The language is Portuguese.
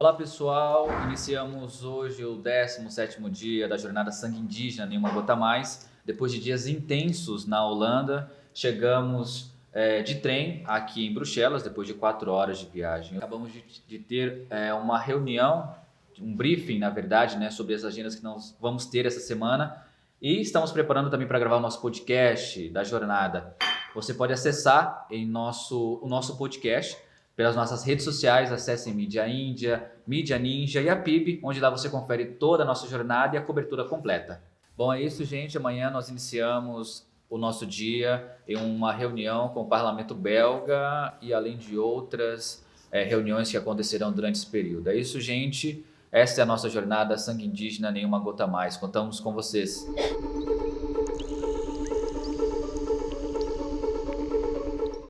Olá pessoal, iniciamos hoje o 17º dia da jornada Sangue Indígena Nenhuma Gota Mais. Depois de dias intensos na Holanda, chegamos é, de trem aqui em Bruxelas, depois de quatro horas de viagem. Acabamos de, de ter é, uma reunião, um briefing na verdade, né, sobre as agendas que nós vamos ter essa semana e estamos preparando também para gravar o nosso podcast da jornada. Você pode acessar em nosso, o nosso podcast pelas nossas redes sociais, acesse Mídia Índia, Mídia Ninja e a PIB, onde lá você confere toda a nossa jornada e a cobertura completa. Bom, é isso, gente. Amanhã nós iniciamos o nosso dia em uma reunião com o parlamento belga e além de outras é, reuniões que acontecerão durante esse período. É isso, gente. Essa é a nossa jornada Sangue Indígena Nenhuma Gota Mais. Contamos com vocês.